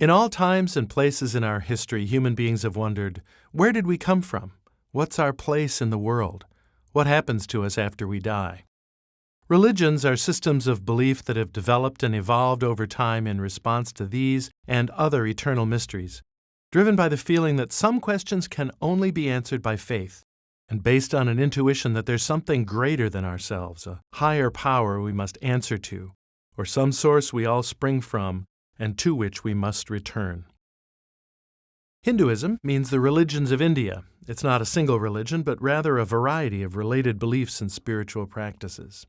In all times and places in our history, human beings have wondered where did we come from? What's our place in the world? What happens to us after we die? Religions are systems of belief that have developed and evolved over time in response to these and other eternal mysteries, driven by the feeling that some questions can only be answered by faith, and based on an intuition that there's something greater than ourselves, a higher power we must answer to, or some source we all spring from and to which we must return. Hinduism means the religions of India. It's not a single religion, but rather a variety of related beliefs and spiritual practices.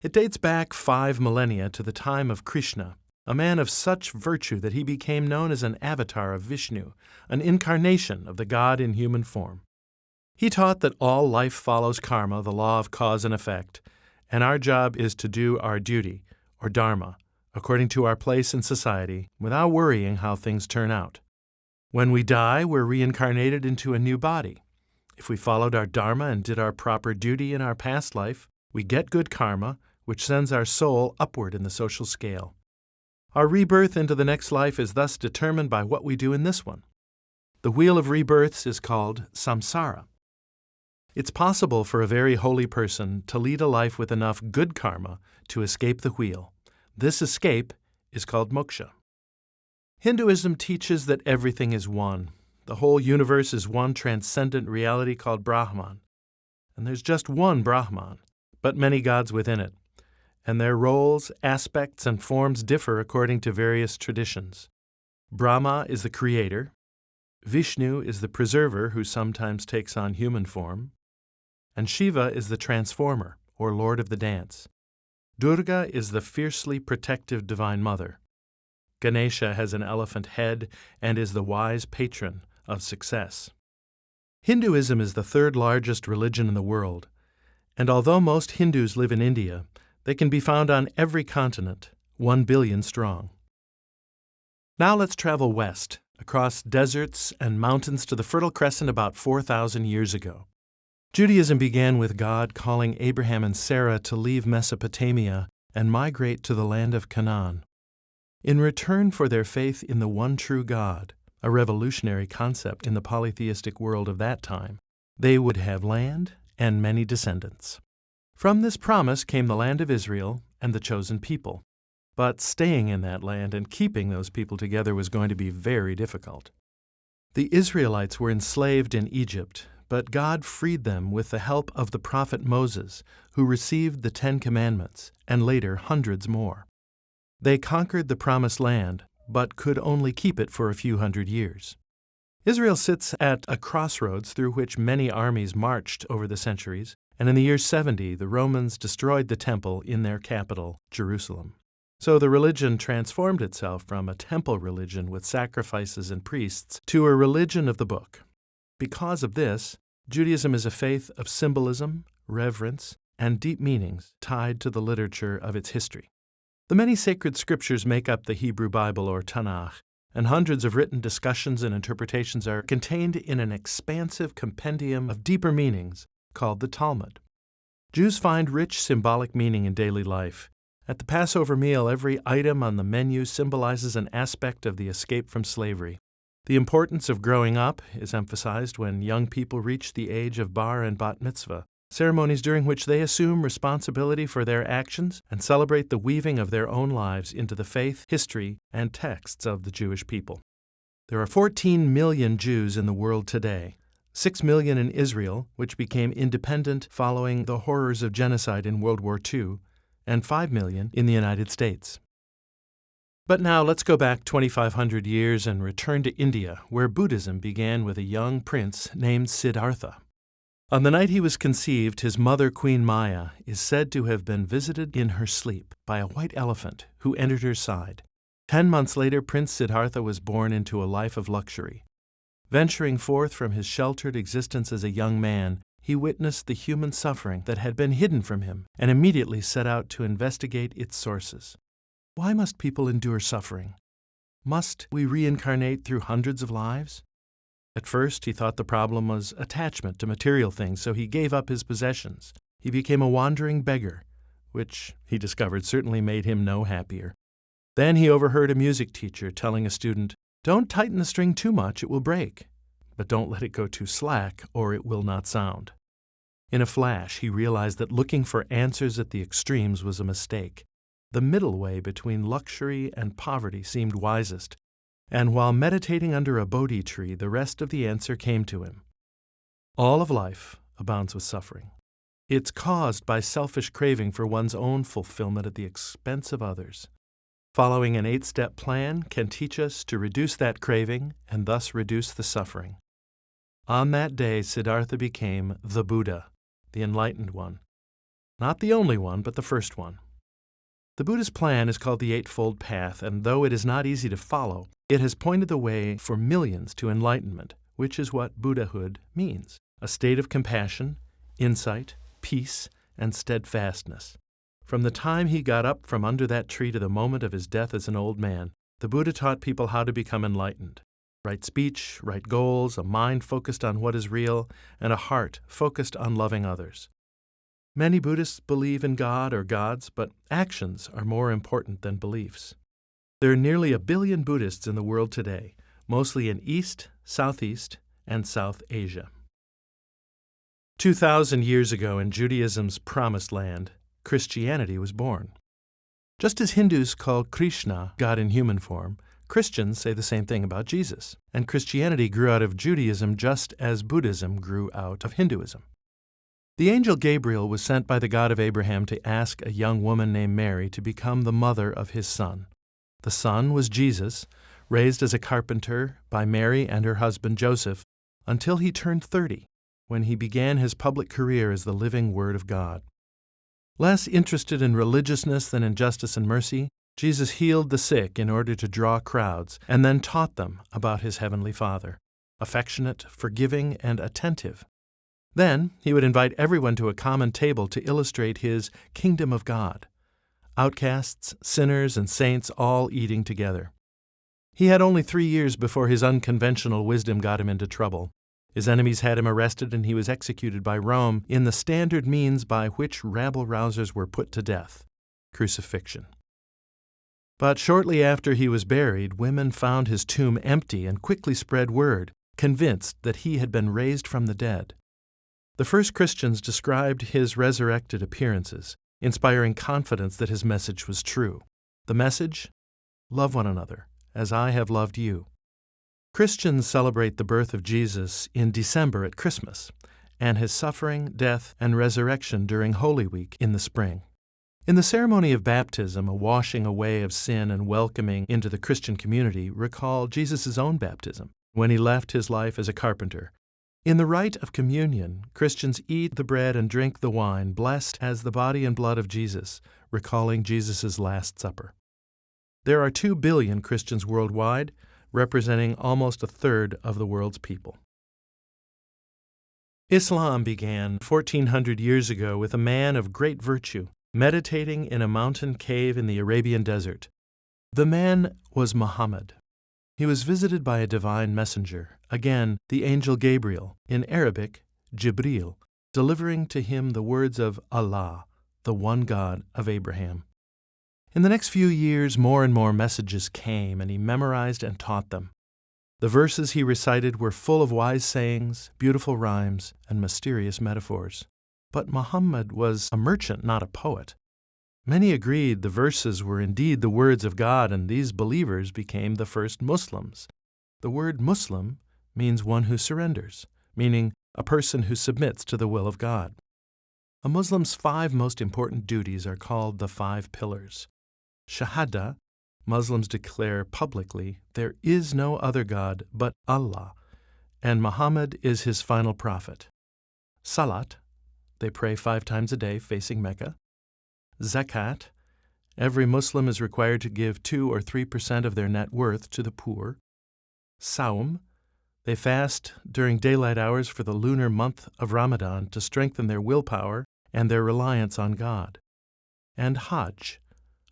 It dates back five millennia to the time of Krishna, a man of such virtue that he became known as an avatar of Vishnu, an incarnation of the God in human form. He taught that all life follows karma, the law of cause and effect, and our job is to do our duty, or dharma, according to our place in society, without worrying how things turn out. When we die, we're reincarnated into a new body. If we followed our dharma and did our proper duty in our past life, we get good karma, which sends our soul upward in the social scale. Our rebirth into the next life is thus determined by what we do in this one. The wheel of rebirths is called samsara. It's possible for a very holy person to lead a life with enough good karma to escape the wheel. This escape is called moksha. Hinduism teaches that everything is one. The whole universe is one transcendent reality called Brahman. And there's just one Brahman, but many gods within it. And their roles, aspects, and forms differ according to various traditions. Brahma is the creator. Vishnu is the preserver who sometimes takes on human form. And Shiva is the transformer, or lord of the dance. Durga is the fiercely protective Divine Mother. Ganesha has an elephant head and is the wise patron of success. Hinduism is the third largest religion in the world, and although most Hindus live in India, they can be found on every continent, one billion strong. Now let's travel west, across deserts and mountains to the Fertile Crescent about 4,000 years ago. Judaism began with God calling Abraham and Sarah to leave Mesopotamia and migrate to the land of Canaan. In return for their faith in the one true God, a revolutionary concept in the polytheistic world of that time, they would have land and many descendants. From this promise came the land of Israel and the chosen people. But staying in that land and keeping those people together was going to be very difficult. The Israelites were enslaved in Egypt but God freed them with the help of the prophet Moses, who received the Ten Commandments, and later hundreds more. They conquered the Promised Land, but could only keep it for a few hundred years. Israel sits at a crossroads through which many armies marched over the centuries, and in the year 70 the Romans destroyed the temple in their capital, Jerusalem. So the religion transformed itself from a temple religion with sacrifices and priests to a religion of the book. Because of this, Judaism is a faith of symbolism, reverence, and deep meanings tied to the literature of its history. The many sacred scriptures make up the Hebrew Bible or Tanakh, and hundreds of written discussions and interpretations are contained in an expansive compendium of deeper meanings called the Talmud. Jews find rich symbolic meaning in daily life. At the Passover meal, every item on the menu symbolizes an aspect of the escape from slavery. The importance of growing up is emphasized when young people reach the age of bar and bat mitzvah, ceremonies during which they assume responsibility for their actions and celebrate the weaving of their own lives into the faith, history, and texts of the Jewish people. There are 14 million Jews in the world today, 6 million in Israel, which became independent following the horrors of genocide in World War II, and 5 million in the United States. But now let's go back 2,500 years and return to India, where Buddhism began with a young prince named Siddhartha. On the night he was conceived, his mother, Queen Maya, is said to have been visited in her sleep by a white elephant who entered her side. Ten months later, Prince Siddhartha was born into a life of luxury. Venturing forth from his sheltered existence as a young man, he witnessed the human suffering that had been hidden from him and immediately set out to investigate its sources. Why must people endure suffering? Must we reincarnate through hundreds of lives? At first, he thought the problem was attachment to material things, so he gave up his possessions. He became a wandering beggar, which, he discovered, certainly made him no happier. Then he overheard a music teacher telling a student, Don't tighten the string too much, it will break. But don't let it go too slack, or it will not sound. In a flash, he realized that looking for answers at the extremes was a mistake. The middle way between luxury and poverty seemed wisest, and while meditating under a Bodhi tree, the rest of the answer came to him. All of life abounds with suffering. It's caused by selfish craving for one's own fulfillment at the expense of others. Following an eight step plan can teach us to reduce that craving and thus reduce the suffering. On that day, Siddhartha became the Buddha, the enlightened one. Not the only one, but the first one. The Buddha's plan is called the Eightfold Path, and though it is not easy to follow, it has pointed the way for millions to enlightenment, which is what Buddhahood means a state of compassion, insight, peace, and steadfastness. From the time he got up from under that tree to the moment of his death as an old man, the Buddha taught people how to become enlightened. Right speech, right goals, a mind focused on what is real, and a heart focused on loving others. Many Buddhists believe in God or gods, but actions are more important than beliefs. There are nearly a billion Buddhists in the world today, mostly in East, Southeast, and South Asia. 2,000 years ago in Judaism's promised land, Christianity was born. Just as Hindus call Krishna God in human form, Christians say the same thing about Jesus, and Christianity grew out of Judaism just as Buddhism grew out of Hinduism. The angel Gabriel was sent by the God of Abraham to ask a young woman named Mary to become the mother of his son. The son was Jesus, raised as a carpenter by Mary and her husband Joseph until he turned 30, when he began his public career as the living Word of God. Less interested in religiousness than in justice and mercy, Jesus healed the sick in order to draw crowds and then taught them about his heavenly Father, affectionate, forgiving, and attentive then he would invite everyone to a common table to illustrate his kingdom of God outcasts, sinners, and saints all eating together. He had only three years before his unconventional wisdom got him into trouble. His enemies had him arrested and he was executed by Rome in the standard means by which rabble rousers were put to death crucifixion. But shortly after he was buried, women found his tomb empty and quickly spread word, convinced that he had been raised from the dead. The first Christians described his resurrected appearances, inspiring confidence that his message was true. The message? Love one another, as I have loved you. Christians celebrate the birth of Jesus in December at Christmas, and his suffering, death, and resurrection during Holy Week in the spring. In the ceremony of baptism, a washing away of sin and welcoming into the Christian community recall Jesus' own baptism, when he left his life as a carpenter in the rite of communion, Christians eat the bread and drink the wine, blessed as the body and blood of Jesus, recalling Jesus' Last Supper. There are 2 billion Christians worldwide, representing almost a third of the world's people. Islam began 1400 years ago with a man of great virtue meditating in a mountain cave in the Arabian desert. The man was Muhammad. He was visited by a divine messenger, again the angel Gabriel, in Arabic, Jibril, delivering to him the words of Allah, the one God of Abraham. In the next few years, more and more messages came, and he memorized and taught them. The verses he recited were full of wise sayings, beautiful rhymes, and mysterious metaphors. But Muhammad was a merchant, not a poet. Many agreed the verses were indeed the words of God, and these believers became the first Muslims. The word Muslim means one who surrenders, meaning a person who submits to the will of God. A Muslim's five most important duties are called the five pillars. Shahada, Muslims declare publicly there is no other God but Allah, and Muhammad is his final prophet. Salat, they pray five times a day facing Mecca. Zakat. Every Muslim is required to give 2 or 3% of their net worth to the poor. Saum. They fast during daylight hours for the lunar month of Ramadan to strengthen their willpower and their reliance on God. And Hajj.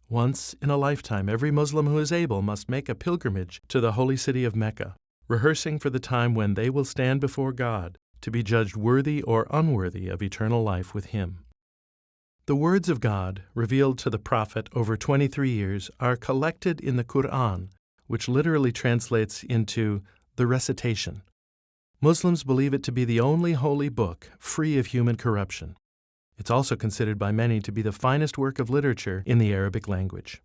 Once in a lifetime, every Muslim who is able must make a pilgrimage to the holy city of Mecca, rehearsing for the time when they will stand before God to be judged worthy or unworthy of eternal life with Him. The words of God, revealed to the prophet over 23 years, are collected in the Quran, which literally translates into the recitation. Muslims believe it to be the only holy book free of human corruption. It's also considered by many to be the finest work of literature in the Arabic language.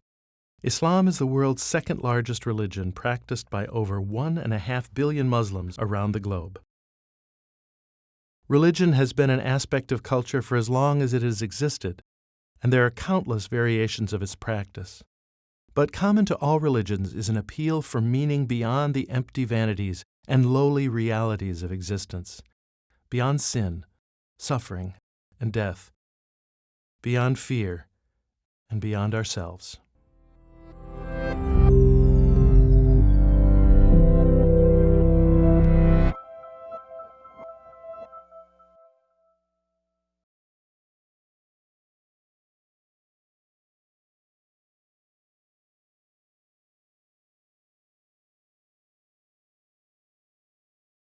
Islam is the world's second largest religion, practiced by over one and a half billion Muslims around the globe. Religion has been an aspect of culture for as long as it has existed, and there are countless variations of its practice. But common to all religions is an appeal for meaning beyond the empty vanities and lowly realities of existence, beyond sin, suffering, and death, beyond fear, and beyond ourselves.